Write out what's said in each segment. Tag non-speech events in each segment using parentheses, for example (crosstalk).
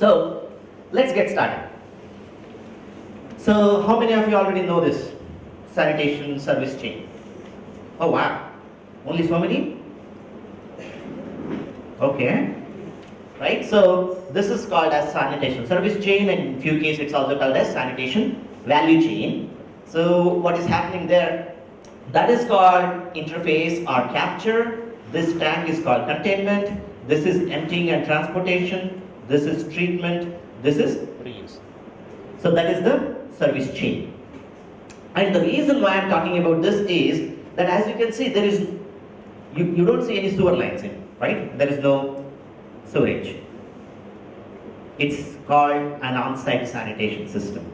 So let's get started. So how many of you already know this sanitation service chain? Oh wow, only so many? Okay, right? So this is called as sanitation service chain and in few cases it's also called as sanitation value chain. So what is happening there? That is called interface or capture. This tank is called containment. This is emptying and transportation. This is treatment. This is reuse. So that is the service chain. And the reason why I'm talking about this is that as you can see, there is, you, you don't see any sewer lines in, right? There is no sewage. It's called an on-site sanitation system.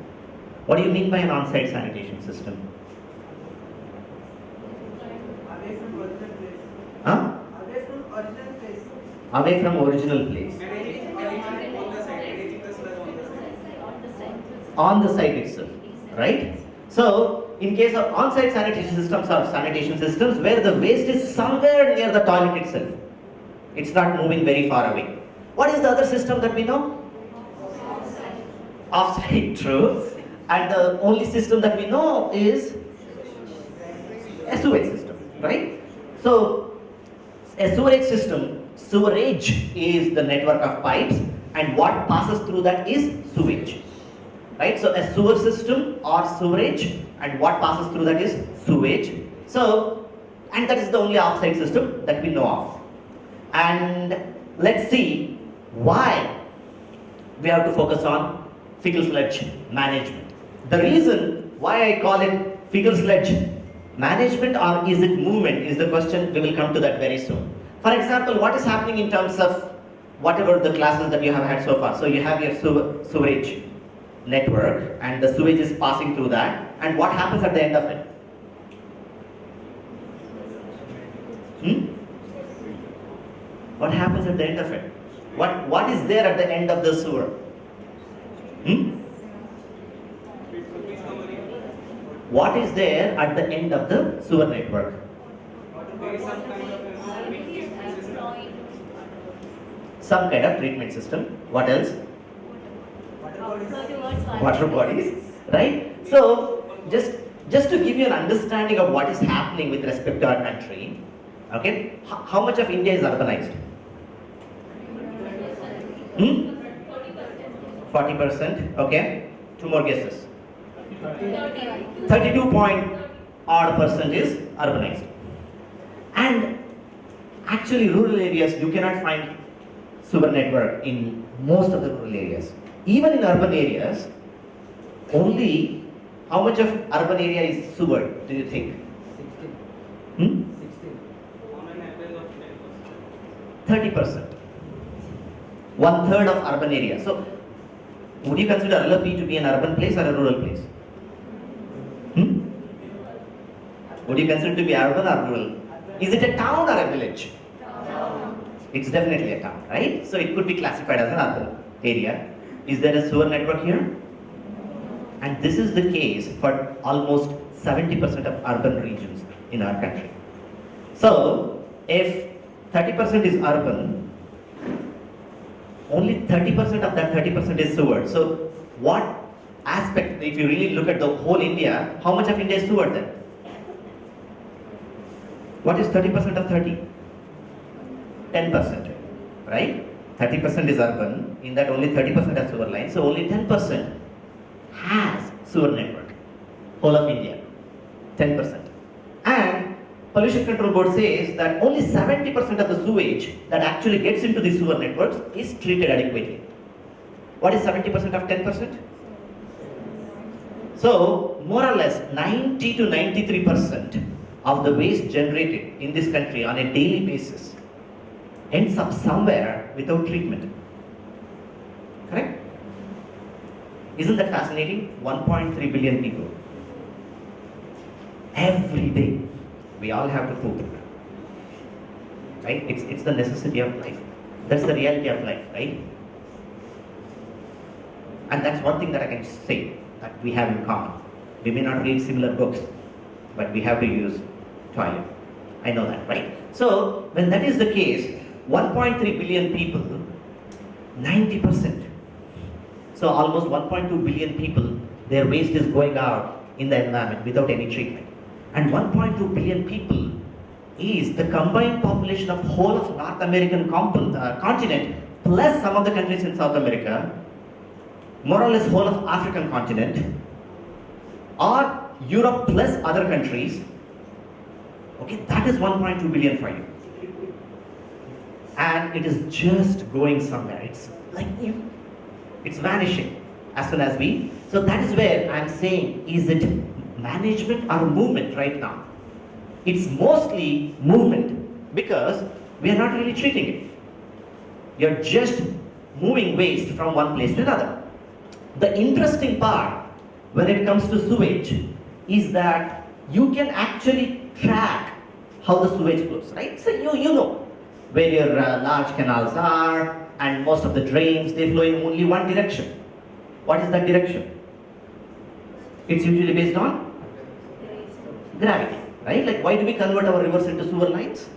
What do you mean by an on-site sanitation system? Away from original place. Huh? Away from original place. On the site itself, right? So, in case of on-site sanitation systems or sanitation systems where the waste is somewhere near the toilet itself, it's not moving very far away. What is the other system that we know? Off-site, true. And the only system that we know is sewage system, right? So, a sewerage system, sewerage is the network of pipes and what passes through that is sewage right? So a sewer system or sewerage and what passes through that is sewage. So, and that is the only offsite system that we know of. And let's see why we have to focus on fecal sludge management. The reason why I call it fecal sludge management or is it movement is the question, we will come to that very soon. For example, what is happening in terms of whatever the classes that you have had so far. So you have your sewerage network and the sewage is passing through that and what happens at the end of it? Hmm? What happens at the end of it? What, what is there at the end of the sewer? Hmm? What is there at the end of the sewer network? Some kind of treatment system. What else? Water bodies. right? So just just to give you an understanding of what is happening with respect to our country, okay? How much of India is urbanized? Hmm? Forty percent. Okay. Two more guesses. Thirty-two point odd percent is urbanized, and actually rural areas you cannot find sewer network in most of the rural areas. Even in urban areas, only how much of urban area is sewer, do you think? 16. Hmm? On an average of 10%. 30%. One third of urban area. So, would you consider Alleppey to be an urban place or a rural place? Hmm? Would you consider it to be urban or rural? Is it a town or a village? It's definitely a town, right? So it could be classified as an urban area. Is there a sewer network here? And this is the case for almost 70% of urban regions in our country. So, if 30% is urban, only 30% of that 30% is sewer. So, what aspect, if you really look at the whole India, how much of India is sewer then? What is 30% of 30? 10%, right? 30% is urban, in that only 30% has sewer lines, so only 10% has sewer network, whole of India, 10%. And Pollution Control Board says that only 70% of the sewage that actually gets into the sewer networks is treated adequately. What is 70% of 10%? So, more or less 90 to 93% of the waste generated in this country on a daily basis ends up somewhere without treatment. Correct? Isn't that fascinating? 1.3 billion people. Every day, we all have to poop. Right? It's, it's the necessity of life. That's the reality of life, right? And that's one thing that I can say that we have in common. We may not read similar books, but we have to use toilet. I know that, right? So when that is the case, 1.3 billion people, 90%. So almost 1.2 billion people, their waste is going out in the environment without any treatment. And 1.2 billion people is the combined population of whole of North American uh, continent plus some of the countries in South America, more or less whole of African continent, or Europe plus other countries. Okay, that is 1.2 billion for you. And it is just going somewhere. It's like you, it's vanishing as soon as we. So that is where I'm saying, is it management or movement right now? It's mostly movement because we are not really treating it. You're just moving waste from one place to another. The interesting part when it comes to sewage is that you can actually track how the sewage flows, right? So you, you know where your uh, large canals are and most of the drains, they flow in only one direction. What is that direction? It's usually based on gravity, right? Like why do we convert our rivers into sewer lines?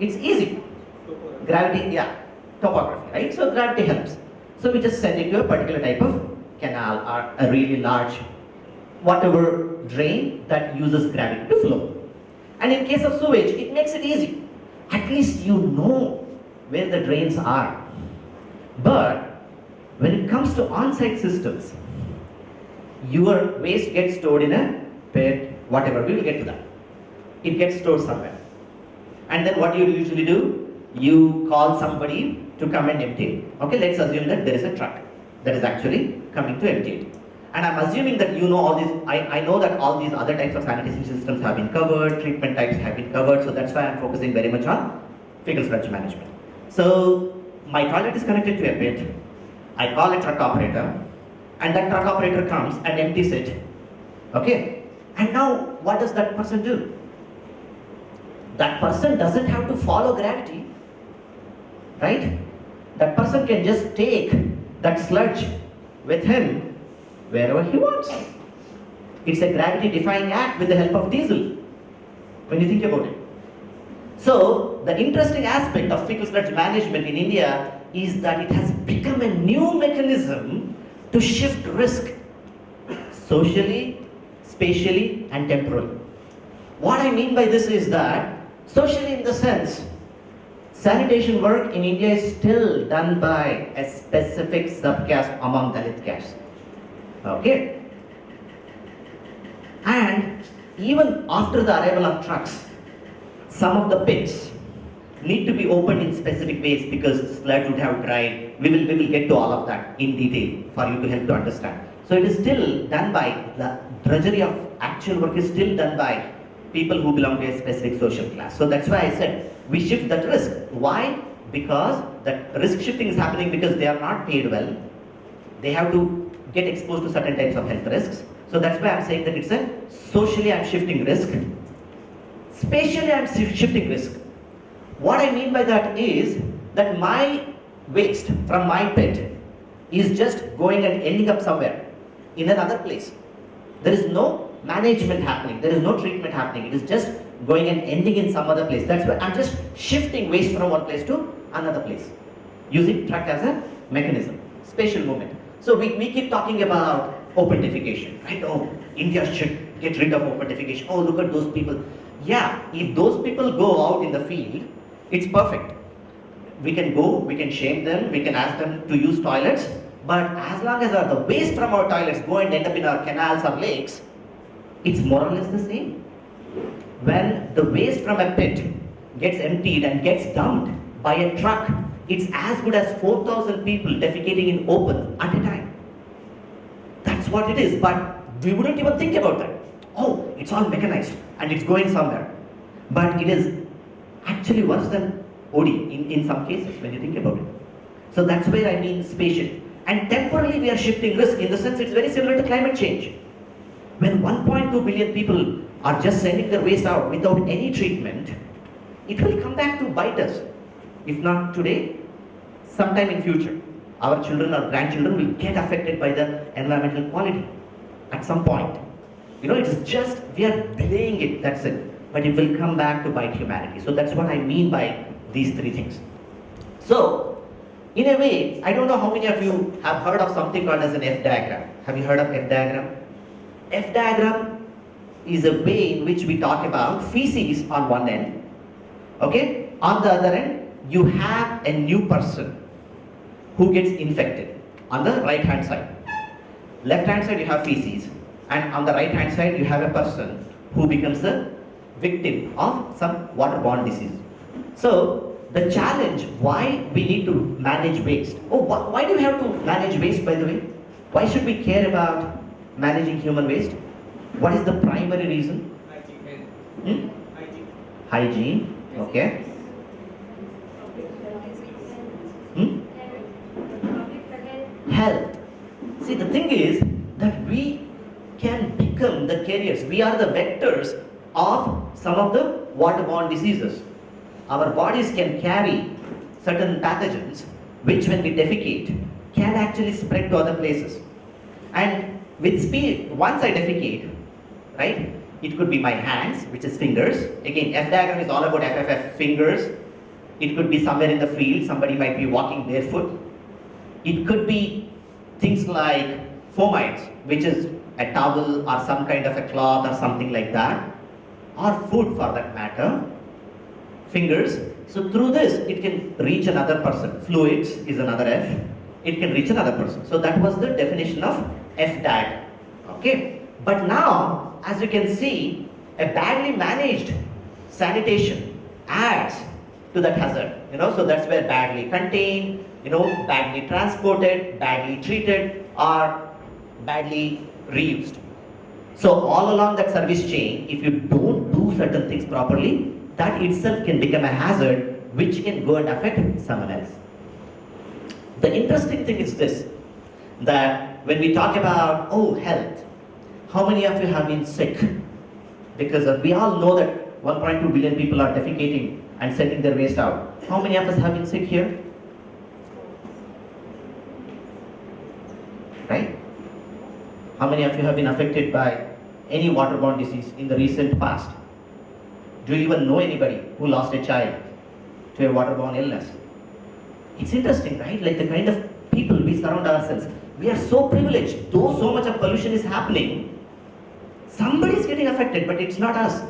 It's easy. Gravity, yeah, topography, right? So gravity helps. So we just send it to a particular type of canal or a really large, whatever drain that uses gravity to flow. And in case of sewage, it makes it easy. At least you know where the drains are. But when it comes to on-site systems, your waste gets stored in a pit, whatever, we will get to that. It gets stored somewhere. And then what you usually do? You call somebody to come and empty it. Okay, let's assume that there is a truck that is actually coming to empty it. And I'm assuming that you know all these, I, I know that all these other types of sanitation systems have been covered, treatment types have been covered, so that's why I'm focusing very much on fecal sludge management. So my toilet is connected to a pit, I call a truck operator, and that truck operator comes and empties it. Okay? And now what does that person do? That person doesn't have to follow gravity, right? That person can just take that sludge with him wherever he wants. It's a gravity defying act with the help of diesel, when you think about it. So, the interesting aspect of fecal sludge management in India is that it has become a new mechanism to shift risk socially, spatially, and temporally. What I mean by this is that, socially in the sense, sanitation work in India is still done by a specific subcaste among Dalit castes. Okay? And even after the arrival of trucks, some of the pits need to be opened in specific ways because sludge would have dried. We will, we will get to all of that in detail for you to help to understand. So it is still done by, the drudgery of actual work is still done by people who belong to a specific social class. So that's why I said we shift that risk. Why? Because that risk shifting is happening because they are not paid well. They have to get exposed to certain types of health risks. So that's why I'm saying that it's a socially I'm shifting risk. Spatially I'm shifting risk. What I mean by that is that my waste from my pit is just going and ending up somewhere in another place. There is no management happening, there is no treatment happening, it is just going and ending in some other place. That's why I'm just shifting waste from one place to another place using truck as a mechanism, spatial movement. So we, we keep talking about open defecation, right? Oh, India should get rid of open defecation. Oh, look at those people. Yeah, if those people go out in the field, it's perfect. We can go, we can shame them, we can ask them to use toilets, but as long as the waste from our toilets go and end up in our canals or lakes, it's more or less the same. When the waste from a pit gets emptied and gets dumped by a truck, it's as good as 4,000 people defecating in open at a time. That's what it is, but we wouldn't even think about that. Oh, it's all mechanized and it's going somewhere. But it is actually worse than OD in, in some cases when you think about it. So that's where I mean spatial. And temporarily we are shifting risk in the sense it's very similar to climate change. When 1.2 billion people are just sending their waste out without any treatment, it will come back to bite us. If not today, sometime in future, our children or grandchildren will get affected by the environmental quality at some point. You know, it's just, we are delaying it, that's it. But it will come back to bite humanity. So that's what I mean by these three things. So, in a way, I don't know how many of you have heard of something called as an F diagram. Have you heard of F diagram? F diagram is a way in which we talk about feces on one end, okay? On the other end, you have a new person who gets infected on the right hand side. Left hand side you have feces, and on the right hand side you have a person who becomes the victim of some waterborne disease. So the challenge why we need to manage waste. Oh, wh- why do we have to manage waste by the way? Why should we care about managing human waste? What is the primary reason? Hygiene. Hmm? Hygiene. Hygiene, okay. Hmm? Health. See, the thing is that we can become the carriers. We are the vectors of some of the waterborne diseases. Our bodies can carry certain pathogens which, when we defecate, can actually spread to other places. And with speed, once I defecate, right, it could be my hands, which is fingers. Again, F diagram is all about FFF fingers. It could be somewhere in the field, somebody might be walking barefoot. It could be things like fomites, which is a towel or some kind of a cloth or something like that, or food for that matter. Fingers. So through this, it can reach another person. Fluids is another F. It can reach another person. So that was the definition of F diagram. Okay. But now, as you can see, a badly managed sanitation adds to that hazard. You know, so that's where badly contained, you know, badly transported, badly treated, or badly reused. So all along that service chain, if you don't do certain things properly, that itself can become a hazard which can go and affect someone else. The interesting thing is this, that when we talk about, oh, health, how many of you have been sick? Because of, we all know that 1.2 billion people are defecating and sending their waste out. How many of us have been sick here? Right? How many of you have been affected by any waterborne disease in the recent past? Do you even know anybody who lost a child to a waterborne illness? It's interesting, right? Like the kind of people we surround ourselves. We are so privileged. Though so much of pollution is happening, somebody is getting affected, but it's not us.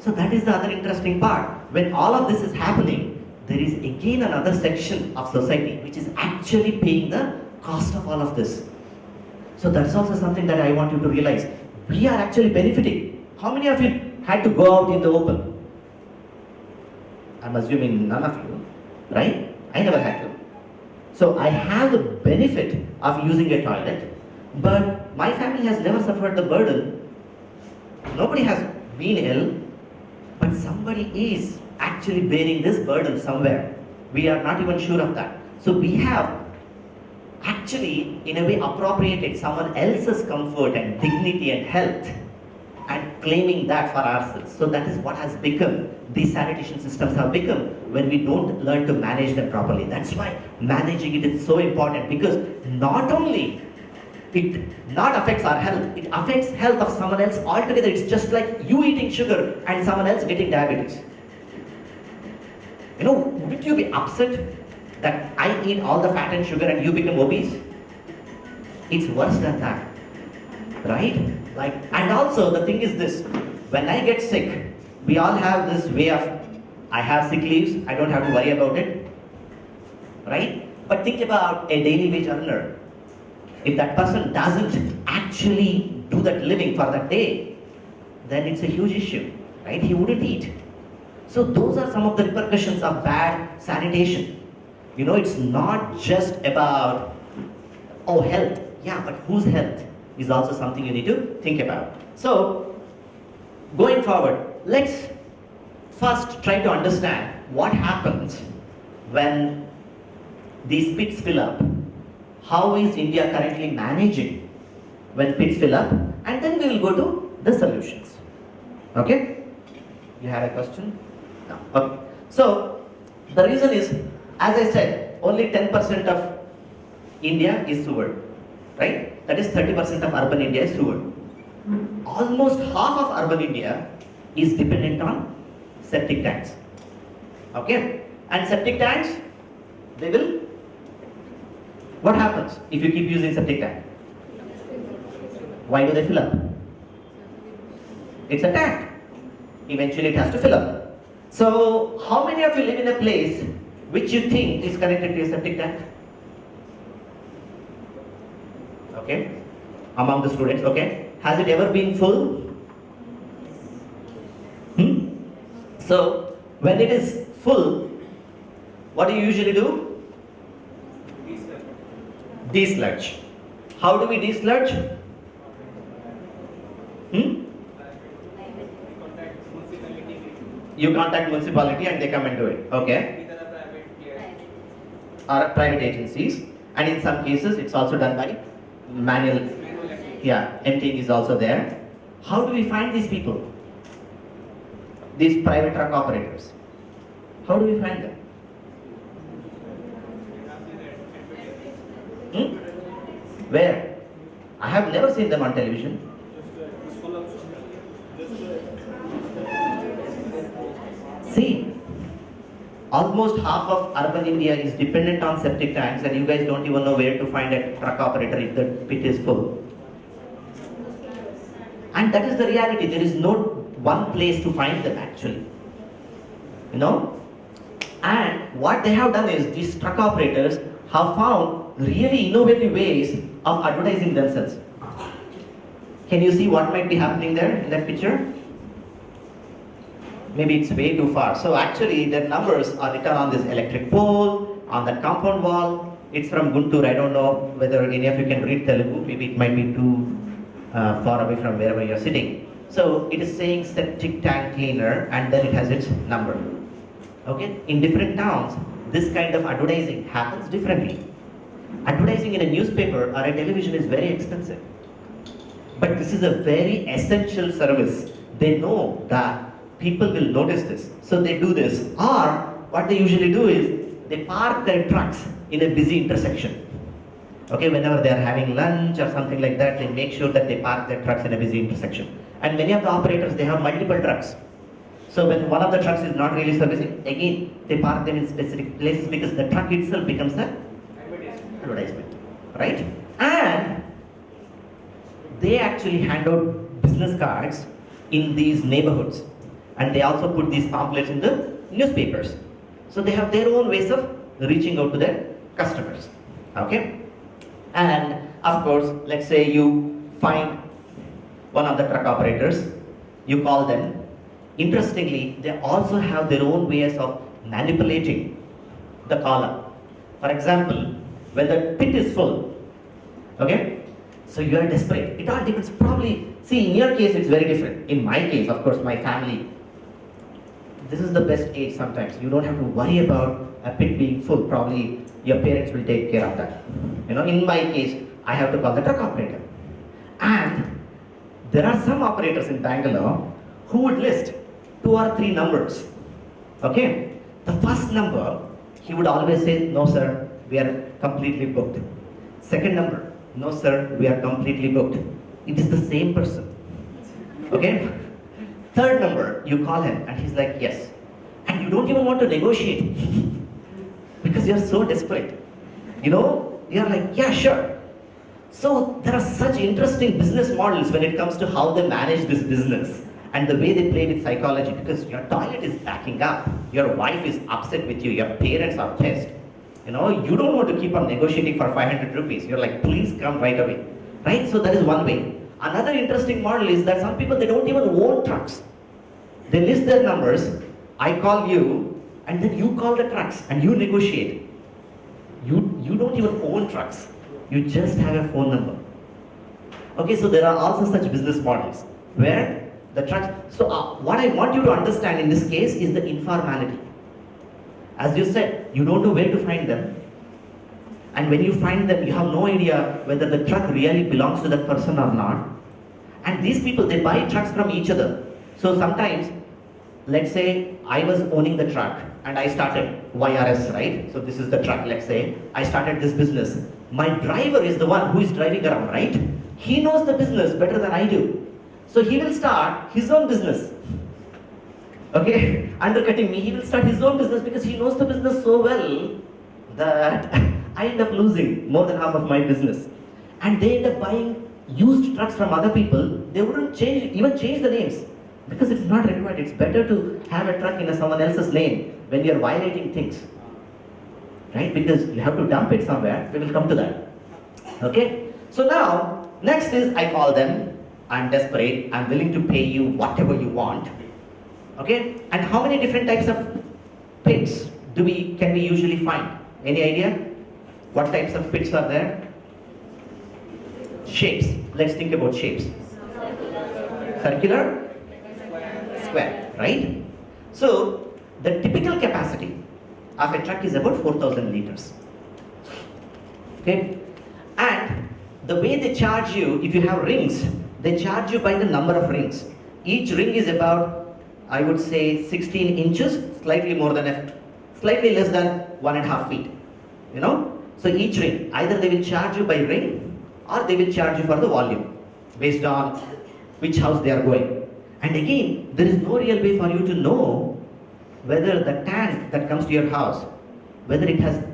So that is the other interesting part. When all of this is happening, there is again another section of society which is actually paying the cost of all of this. So that's also something that I want you to realize. We are actually benefiting. How many of you had to go out in the open? I'm assuming none of you, right? I never had to. So I have the benefit of using a toilet, but my family has never suffered the burden. Nobody has been ill, but somebody is actually bearing this burden somewhere. We are not even sure of that. So we have actually, in a way, appropriated someone else's comfort and dignity and health and claiming that for ourselves. So that is what has become, these sanitation systems have become when we don't learn to manage them properly. That's why managing it is so important because not only it not affects our health, it affects health of someone else altogether. It's just like you eating sugar and someone else getting diabetes. You know, wouldn't you be upset that I eat all the fat and sugar and you become obese? It's worse than that. Right? Like, and also the thing is this when I get sick, we all have this way of I have sick leaves, I don't have to worry about it. Right? But think about a daily wage earner. If that person doesn't actually do that living for that day, then it's a huge issue. Right? He wouldn't eat. So those are some of the repercussions of bad sanitation. You know, it's not just about oh health. Yeah, but whose health is also something you need to think about. So going forward, let's first try to understand what happens when these pits fill up. How is India currently managing when pits fill up? And then we will go to the solutions. Okay? You had a question? No. Okay. So the reason is as I said, only 10% of India is sewer, right? That is 30% of urban India is rural. Almost half of urban India is dependent on septic tanks. Okay? And septic tanks, they will. What happens if you keep using septic tank? Why do they fill up? It's a tank. Eventually it has to fill up. So, how many of you live in a place which you think is connected to a septic tank? Okay? Among the students, okay? Has it ever been full? Hmm? So, when it is full, what do you usually do? Desludge. How do we desludge? Hmm? You contact municipality and they come and do it. Okay? Or private agencies. And in some cases, it's also done by manual. Yeah, emptying is also there. How do we find these people? These private truck operators. How do we find them? Hmm? Where? I have never seen them on television. See, almost half of urban India is dependent on septic tanks, and you guys don't even know where to find a truck operator if the pit is full. And that is the reality. There is no one place to find them actually. You know? And what they have done is these truck operators have found really innovative ways of advertising themselves. Can you see what might be happening there in that picture? Maybe it's way too far. So actually the numbers are written on this electric pole, on that compound wall. It's from Guntur. I don't know whether any of you can read Telugu. Maybe it might be too uh, far away from wherever you're sitting. So it is saying septic tank cleaner and then it has its number. Okay? In different towns, this kind of advertising happens differently. Advertising in a newspaper or a television is very expensive. But this is a very essential service. They know that people will notice this. So they do this. Or what they usually do is they park their trucks in a busy intersection. Okay, whenever they are having lunch or something like that, they make sure that they park their trucks in a busy intersection. And many of the operators, they have multiple trucks. So when one of the trucks is not really servicing, again, they park them in specific places because the truck itself becomes a Advertisement. advertisement, right? And they actually hand out business cards in these neighborhoods, and they also put these pamphlets in the newspapers. So they have their own ways of reaching out to their customers. Okay? And of course, let's say you find one of the truck operators, you call them. Interestingly, they also have their own ways of manipulating the caller. For example, when the pit is full, okay, so you are desperate. It all depends. Probably, see, in your case, it's very different. In my case, of course, my family, this is the best age sometimes. You don't have to worry about a pit being full. Probably your parents will take care of that. You know, in my case, I have to call the truck operator. And there are some operators in Bangalore who would list two or three numbers. Okay? The first number, he would always say, No, sir, we are completely booked. Second number, No, sir, we are completely booked. It is the same person. Okay? Third number, you call him and he's like, Yes. And you don't even want to negotiate (laughs) because you're so desperate. You know, you're like, Yeah, sure. So there are such interesting business models when it comes to how they manage this business and the way they play with psychology because your toilet is backing up, your wife is upset with you, your parents are pissed. You know, you don't want to keep on negotiating for 500 rupees. You're like, please come right away. Right? So that is one way. Another interesting model is that some people they don't even own trucks. They list their numbers, I call you, and then you call the trucks and you negotiate. You you don't even own trucks. You just have a phone number. Okay, so there are also such business models where the trucks. So uh, what I want you to understand in this case is the informality. As you said, you don't know where to find them. And when you find them, you have no idea whether the truck really belongs to that person or not. And these people, they buy trucks from each other. So sometimes let's say I was owning the truck and I started YRS, right? So this is the truck, let's say. I started this business. My driver is the one who is driving around, right? He knows the business better than I do. So he will start his own business. Okay? (laughs) Undercutting me, he will start his own business because he knows the business so well that (laughs) I end up losing more than half of my business. And they end up buying used trucks from other people. They wouldn't change, even change the names because it's not required. It's better to have a truck in someone else's name when you're violating things. Right? Because you have to dump it somewhere. We will come to that. Okay? So now, next is I call them, I'm desperate, I'm willing to pay you whatever you want. Okay? And how many different types of pits do we can we usually find? Any idea? What types of pits are there? Shapes. Let's think about shapes. Circular, square, right? So the typical capacity of a truck is about 4000 liters. Okay? And the way they charge you, if you have rings, they charge you by the number of rings. Each ring is about, I would say, 16 inches, slightly more than a, slightly less than one and a half feet. You know? So each ring, either they will charge you by ring or they will charge you for the volume based on which house they are going. And again, there is no real way for you to know whether the tank that comes to your house, whether it has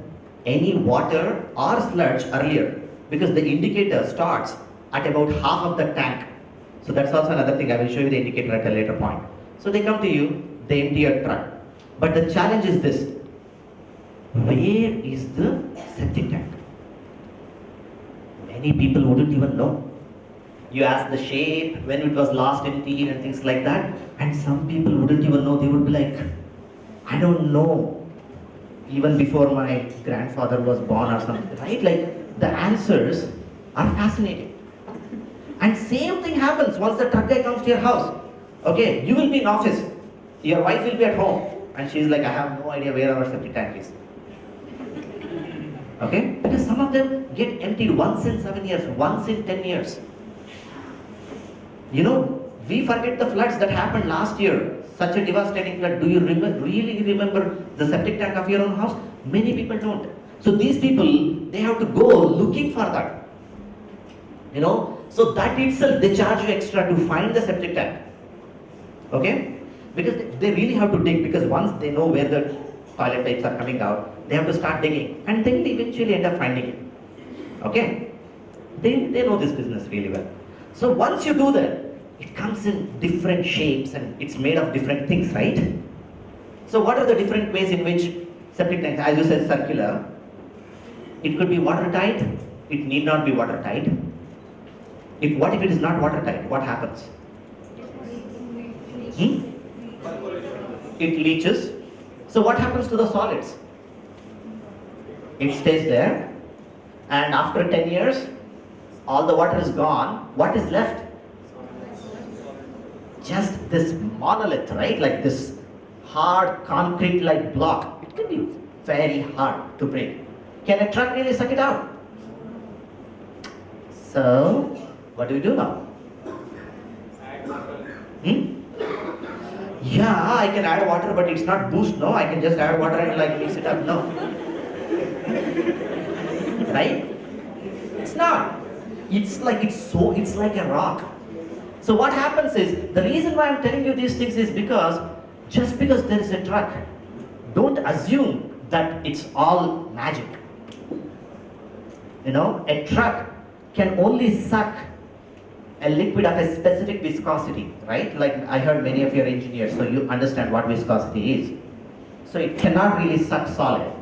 any water or sludge earlier, because the indicator starts at about half of the tank. So that's also another thing. I will show you the indicator at a later point. So they come to you, they empty your truck. But the challenge is this. Where is the septic tank? Many people wouldn't even know. You ask the shape, when it was last emptied and things like that. And some people wouldn't even know. They would be like, I don't know. Even before my grandfather was born or something, right? Like the answers are fascinating. And same thing happens once the truck guy comes to your house. Okay, you will be in office. Your wife will be at home. And she's like, I have no idea where our septic tank is. Okay? Because some of them get emptied once in seven years, once in ten years. You know, we forget the floods that happened last year. Such a devastating flood. Do you remember, really remember the septic tank of your own house? Many people don't. So these people, they have to go looking for that. You know, so that itself, they charge you extra to find the septic tank. Okay? Because they- really have to dig because once they know where the toilet pipes are coming out, they have to start digging and then they eventually end up finding it. Okay? They, they know this business really well. So once you do that, it comes in different shapes and it's made of different things, right? So what are the different ways in which septic tanks, as you said, circular, it could be watertight, it need not be watertight. If, what if it is not watertight? What happens? Hmm? It leaches. So what happens to the solids? It stays there and after 10 years, all the water is gone. What is left? Just this monolith, right? Like this hard concrete like block. It can be very hard to break. Can a truck really suck it out? So, what do we do now? Hmm? Yeah, I can add water, but it's not boost, no? I can just add water and like mix it up, no. right? It's not. It's like it's so, it's like a rock. So what happens is, the reason why I'm telling you these things is because, just because there is a truck, don't assume that it's all magic. You know, a truck can only suck a liquid of a specific viscosity, right? Like I heard many of your engineers, so you understand what viscosity is. So it cannot really suck solid.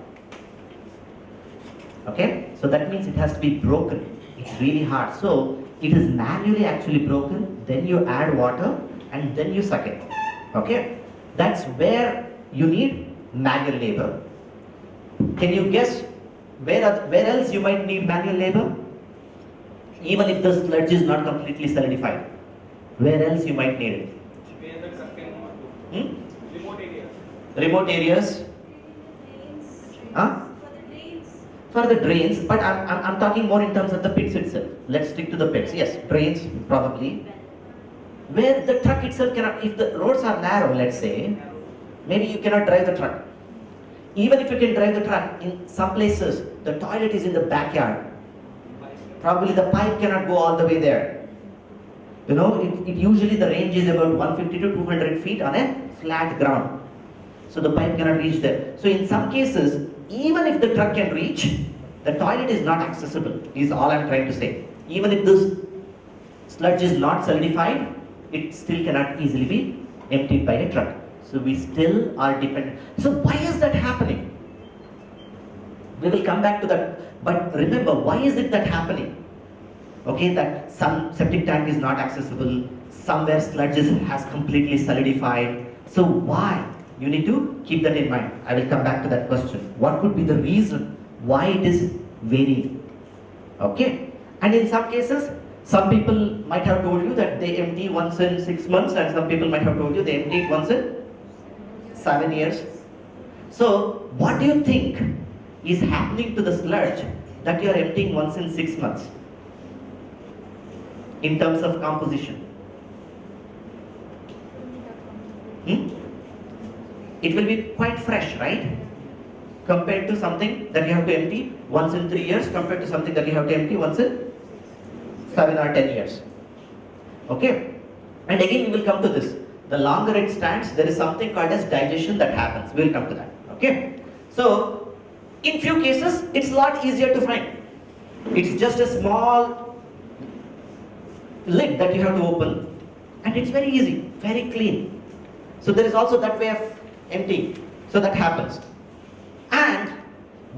Okay? So that means it has to be broken. It's really hard. So it is manually actually broken, then you add water and then you suck it. Okay? That's where you need manual labor. Can you guess where, where else you might need manual labor? Even if the sludge is not completely solidified. Where else you might need it? Hmm? Remote areas. Remote areas? Huh? For the drains, but I'm, I'm, I'm talking more in terms of the pits itself. Let's stick to the pits. Yes, drains, probably. where the truck itself cannot, if the roads are narrow, let's say, maybe you cannot drive the truck. Even if you can drive the truck, in some places, the toilet is in the backyard. Probably the pipe cannot go all the way there. You know, it, it usually the range is about 150 to 200 feet on a flat ground. So the pipe cannot reach there. So in some cases, even if the truck can reach, the toilet is not accessible, is all I'm trying to say. Even if this sludge is not solidified, it still cannot easily be emptied by a truck. So we still are dependent. So why is that happening? We will come back to that. But remember, why is it that happening? Okay, that some septic tank is not accessible, somewhere sludge has completely solidified. So why? You need to keep that in mind. I will come back to that question. What could be the reason why it is varying? Okay, and in some cases, some people might have told you that they empty once in six months, and some people might have told you they empty once in seven years. So, what do you think is happening to the sludge that you are emptying once in six months in terms of composition? Hmm? It will be quite fresh, right? Compared to something that you have to empty once in three years, compared to something that you have to empty once in seven or ten years. Okay? And again, we will come to this. The longer it stands, there is something called as digestion that happens. We will come to that. Okay? So, in few cases, it's a lot easier to find. It's just a small lid that you have to open, and it's very easy, very clean. So there is also that way of emptying. So that happens. And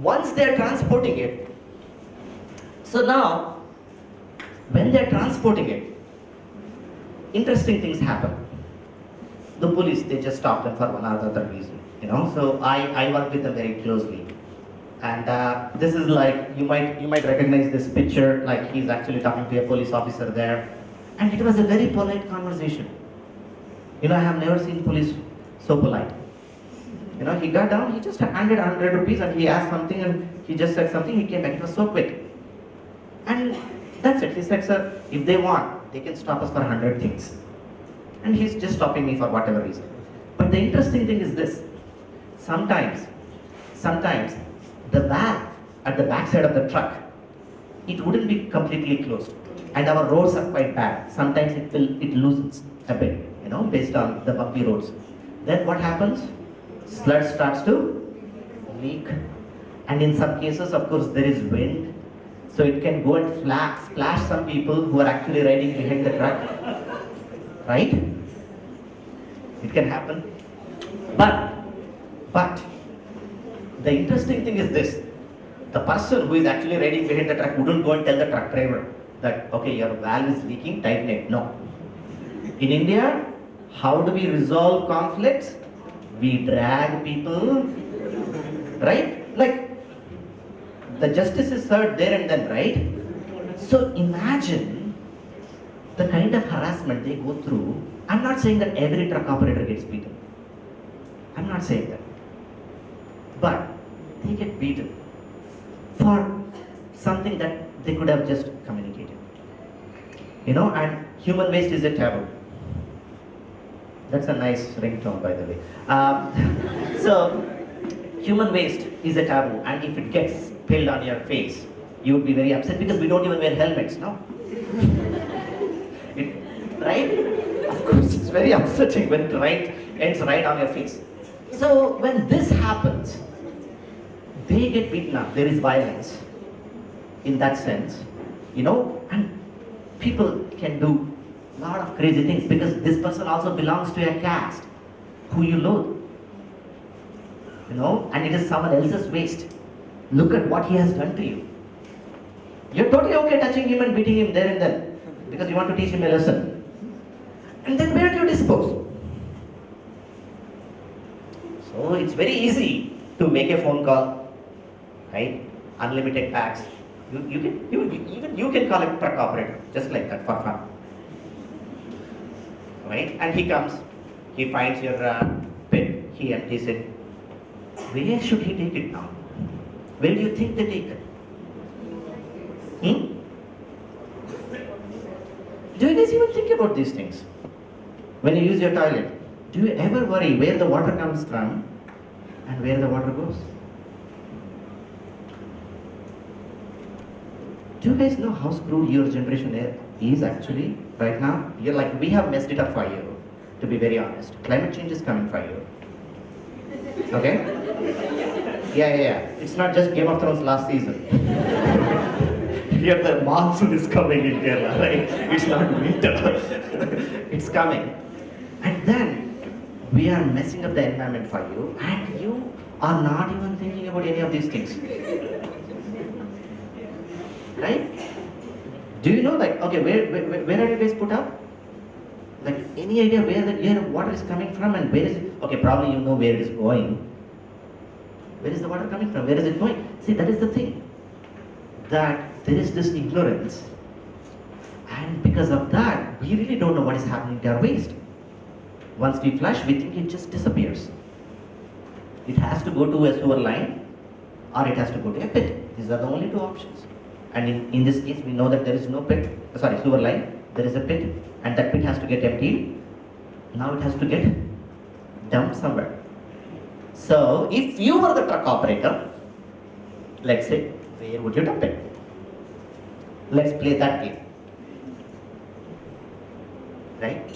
once they are transporting it, so now when they are transporting it, interesting things happen. The police they just stop them for one or the other reason, you know. So I I work with them very closely, and uh, this is like you might you might recognize this picture like he's actually talking to a police officer there, and it was a very polite conversation. You know I have never seen police so polite. You know, he got down, he just handed 100 rupees and he asked something and he just said something, he came back. It was so quick. And that's it. He said, sir, if they want, they can stop us for 100 things. And he's just stopping me for whatever reason. But the interesting thing is this. Sometimes, sometimes the valve at the backside of the truck, it wouldn't be completely closed. And our roads are quite bad. Sometimes it will, it loosens a bit, you know, based on the bumpy roads. Then what happens? Sludge starts to leak. And in some cases, of course, there is wind. So it can go and flash, splash some people who are actually riding behind the truck. Right? It can happen. But, but, the interesting thing is this. The person who is actually riding behind the truck wouldn't go and tell the truck driver that, okay, your valve is leaking, tighten it. No. In India, how do we resolve conflicts? We drag people, right? Like, the justice is served there and then, right? So imagine the kind of harassment they go through. I'm not saying that every truck operator gets beaten. I'm not saying that. But they get beaten for something that they could have just communicated. You know, and human waste is a taboo. That's a nice ringtone, by the way. Um, (laughs) so, human waste is a taboo, and if it gets spilled on your face, you would be very upset because we don't even wear helmets, no? It, right? Of course, it's very upsetting when it right ends right on your face. So, when this happens, they get beaten up. There is violence in that sense, you know, and people can do a lot of crazy things because this person also belongs to a caste who you loathe, you know, and it is someone else's waste. Look at what he has done to you. You're totally okay touching him and beating him there and then because you want to teach him a lesson. And then where do you dispose? So it's very easy to make a phone call, right? Unlimited packs. You, you can you, even you can call it truck operator just like that for fun, right? And he comes, he finds your uh, pin, he empties it. Where should he take it now? Where do you think they take it? Hmm? Do you guys even think about these things? when you use your toilet, do you ever worry where the water comes from and where the water goes? Do you guys know how screwed your generation is actually right now? You're like, we have messed it up for you, to be very honest. Climate change is coming for you. Okay? Yeah, yeah, yeah. It's not just Game of Thrones last season. Here the monsoon is coming in Kerala, right? It's not winter. (laughs) it's coming. And then we are messing up the environment for you, and you are not even thinking about any of these things. Right? Do you know, like, okay, where, where, where are you guys put up? Like, any idea where the where water is coming from and where is it? Okay, probably you know where it is going. Where is the water coming from? Where is it going? See, that is the thing. That there is this ignorance. And because of that, we really don't know what is happening to our waste. Once we flush, we think it just disappears. It has to go to a sewer line or it has to go to a pit. These are the only two options. And in, in this case, we know that there is no pit, sorry, sewer line, there is a pit, and that pit has to get emptied. Now it has to get dumped somewhere. So, if you were the truck operator, let's say, where would you dump it? Let's play that game. Right?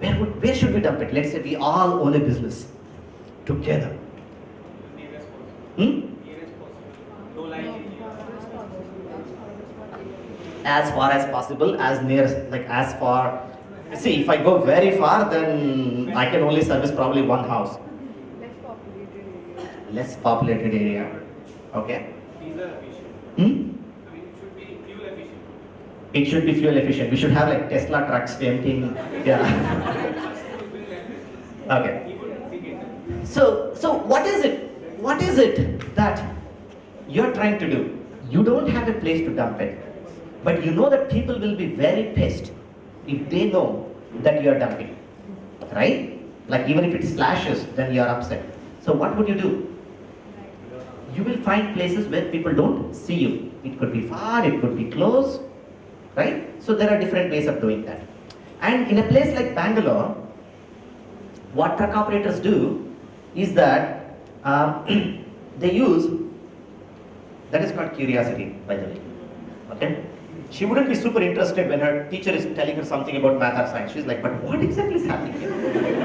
Where, would, where should we dump it? Let's say we all own a business together. Hmm? Nearest possible. Low lying area. As far as possible, as near, like as far. See, if I go very far, then I can only service probably one house. less populated area. Less populated area. Okay. Diesel efficient. Hmm? I mean, it should be fuel efficient. It should be fuel efficient. We should have like Tesla trucks emptying. Yeah. (laughs) okay. He would think it. So, so what is it? What is it that you're trying to do? You don't have a place to dump it, but you know that people will be very pissed if they know that you are dumping, right? Like even if it splashes, then you are upset. So what would you do? You will find places where people don't see you. It could be far, it could be close, right? So there are different ways of doing that. And in a place like Bangalore, what truck operators do is that um, (clears throat) they use that is called curiosity by the way okay she wouldn't be super interested when her teacher is telling her something about math or science. She's like but what exactly is happening here?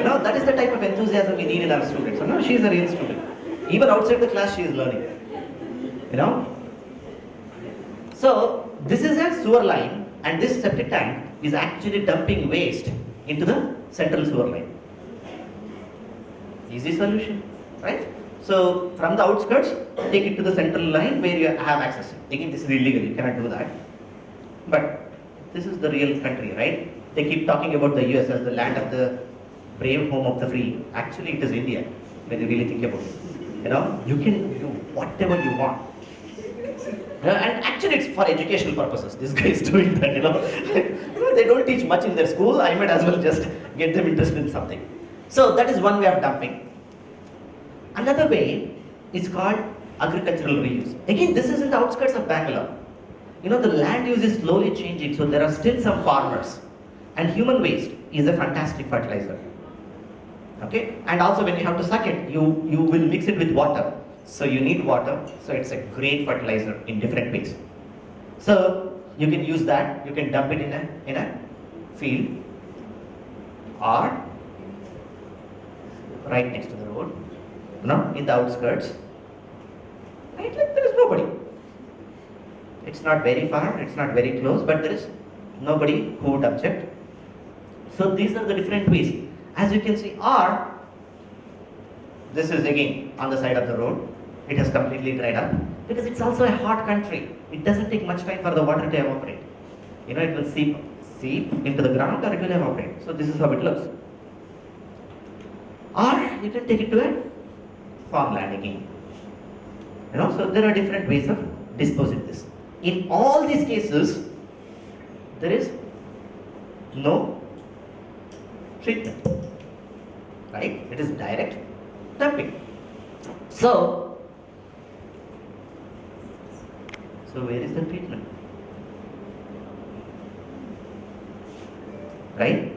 Know that is the type of enthusiasm we need in our students. So now she is a real student. Even outside the class she is learning you know? So this is a sewer line and this septic tank is actually dumping waste into the central sewer line. Easy solution, right? So from the outskirts, take it to the central line where you have access. Again, this is illegal, you cannot do that. But this is the real country, right? They keep talking about the US as the land of the brave, home of the free. Actually, it is India, when you really think about it. You know, you can do whatever you want. Uh, and actually, it's for educational purposes. This guy is (laughs) doing that, you know. (laughs) You know, they don't teach much in their school. I might as well just get them interested in something. So that is one way of dumping. Another way is called agricultural reuse. Again, this is in the outskirts of Bangalore. You know, the land use is slowly changing, so there are still some farmers. And human waste is a fantastic fertilizer. Okay? And also when you have to suck it, you, you will mix it with water. So you need water, so it's a great fertilizer in different ways. So you can use that, you can dump it in a, in a field or right next to the road, you know, in the outskirts. Right, like there is nobody. It's not very far, it's not very close, but there is nobody who would object. So these are the different ways. As you can see, or this is again on the side of the road. It has completely dried up because it's also a hot country. It doesn't take much time for the water to evaporate. You know, it will seep seep into the ground or it will evaporate. So this is how it looks. Or you can take it to a farmland again. You know, so there are different ways of disposing this. In all these cases, there is no treatment. Right? It is direct dumping. So, so where is the treatment? Right?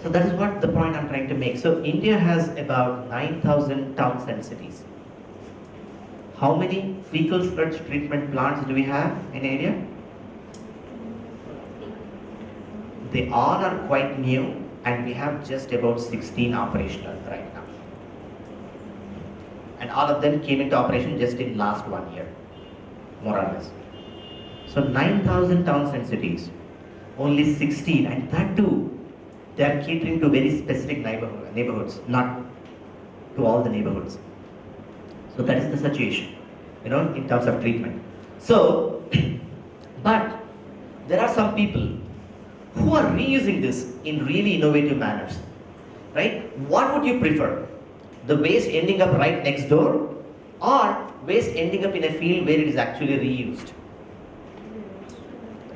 So that is what the point I'm trying to make. So India has about 9,000 towns and cities. How many fecal sludge treatment plants do we have in area? They all are quite new and we have just about 16 operational right now. And all of them came into operation just in last one year, more or less. So 9,000 towns and cities, only 16 and that too, they are catering to very specific neighborhood, neighborhoods, not to all the neighborhoods. So that is the situation, you know, in terms of treatment. So, (clears throat) but there are some people who are reusing this in really innovative manners, right? What would you prefer? The waste ending up right next door or waste ending up in a field where it is actually reused,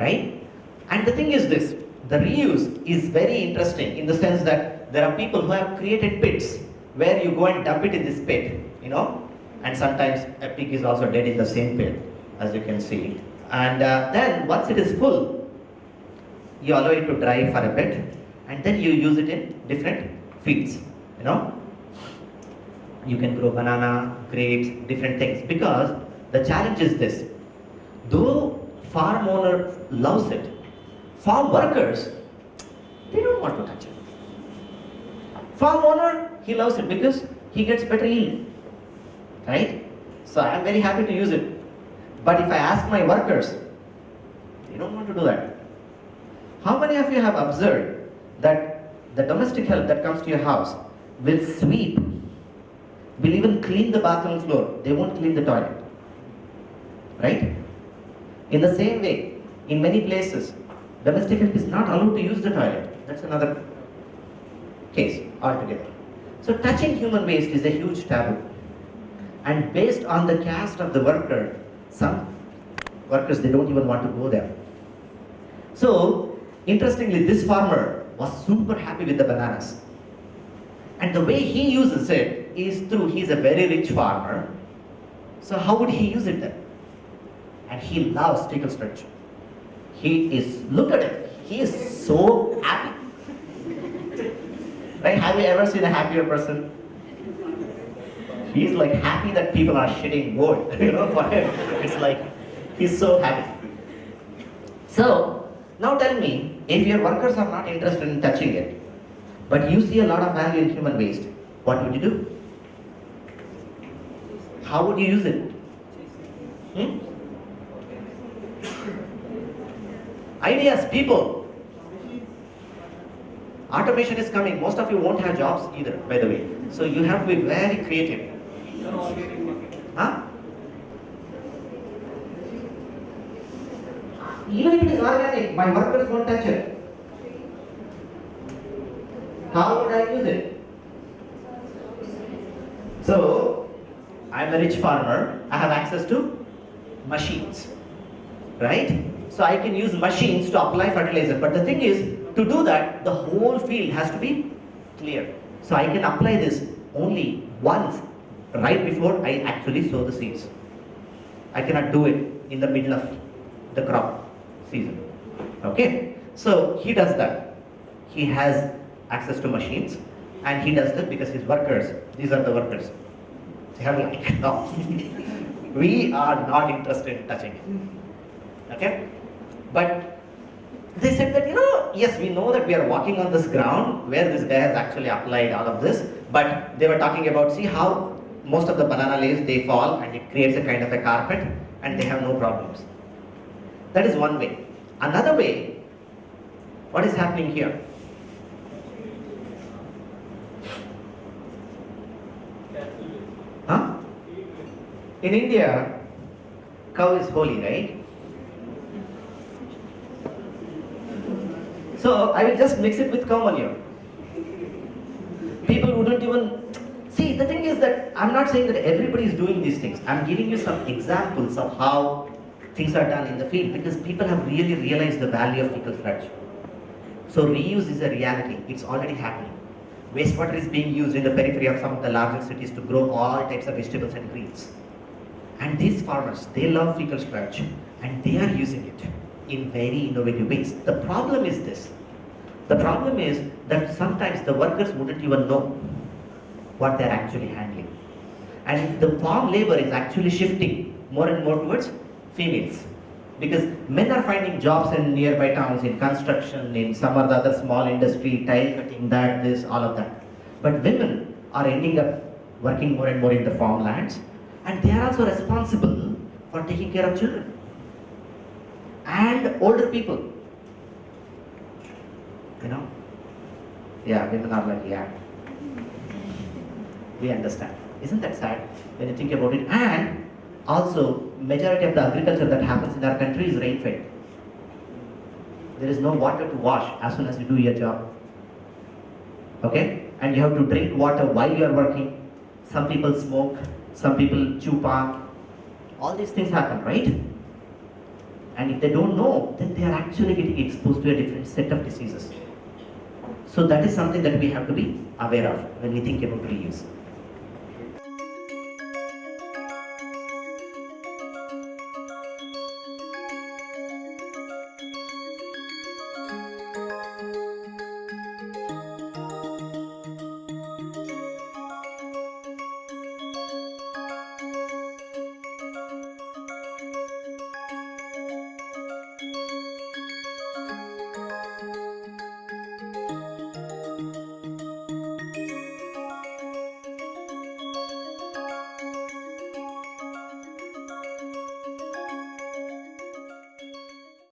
right? And the thing is this, the reuse is very interesting in the sense that there are people who have created pits where you go and dump it in this pit, you know, and sometimes a pig is also dead in the same pit, as you can see. And uh, then once it is full, you allow it to dry for a bit, and then you use it in different fields, you know. You can grow banana, grapes, different things, because the challenge is this. Though farm owner loves it, farm workers, they don't want to touch it. Farm owner, he loves it because he gets better yield, right? So I'm very happy to use it. But if I ask my workers, they don't want to do that. How many of you have observed that the domestic help that comes to your house will sweep, will even clean the bathroom floor, they won't clean the toilet, right? In the same way, in many places, domestic help is not allowed to use the toilet. That's another case altogether. So touching human waste is a huge taboo. And based on the caste of the worker, some workers, they don't even want to go there. So, interestingly, this farmer was super happy with the bananas. And the way he uses it is through, he's a very rich farmer. So how would he use it then? And he loves fecal sludge. He is, look at it, he is so happy. (laughs) Right? Have you ever seen a happier person? He's like happy that people are shitting gold, (laughs) you know, for him. It's like, he's so happy. So, now tell me, if your workers are not interested in touching it, but you see a lot of value in human waste, what would you do? How would you use it? Hmm? Ideas, people. Automation is coming. Most of you won't have jobs either, by the way. So you have to be very creative. Even if it is organic, my workers won't touch it. How would I use it? So, I'm a rich farmer. I have access to machines, right? So I can use machines to apply fertilizer. But the thing is, to do that, the whole field has to be clear. So I can apply this only once, right before I actually sow the seeds. I cannot do it in the middle of the crop season. Okay? So he does that. He has access to machines and he does that because his workers, these are the workers. They are like, (laughs) no, we are not interested in touching it. Okay? But they said that, you know, yes, we know that we are walking on this ground where this guy has actually applied all of this, but they were talking about, see how most of the banana leaves, they fall and it creates a kind of a carpet and they have no problems. That is one way. Another way, what is happening here? Huh? In India, cow is holy, right? So I will just mix it with cow manure. People wouldn't even see. The thing is that I'm not saying that everybody is doing these things. I'm giving you some examples of how things are done in the field because people have really realized the value of fecal sludge. So reuse is a reality. It's already happening. Wastewater is being used in the periphery of some of the larger cities to grow all types of vegetables and greens. And these farmers, they love fecal sludge and they are using it in very innovative ways. The problem is this. The problem is that sometimes the workers wouldn't even know what they're actually handling. And the farm labor is actually shifting more and more towards females. Because men are finding jobs in nearby towns, in construction, in some or the other small industry, tile cutting, that, this, all of that. But women are ending up working more and more in the farmlands, and they are also responsible for taking care of children and older people. You know? Yeah, women are like, yeah. We understand. Isn't that sad when you think about it? And also, majority of the agriculture that happens in our country is rain-fed. There is no water to wash as soon as you do your job. Okay? And you have to drink water while you are working. Some people smoke, some people chew palm. All these things happen, right? And if they don't know, then they are actually getting exposed to a different set of diseases. So that is something that we have to be aware of when we think about reuse.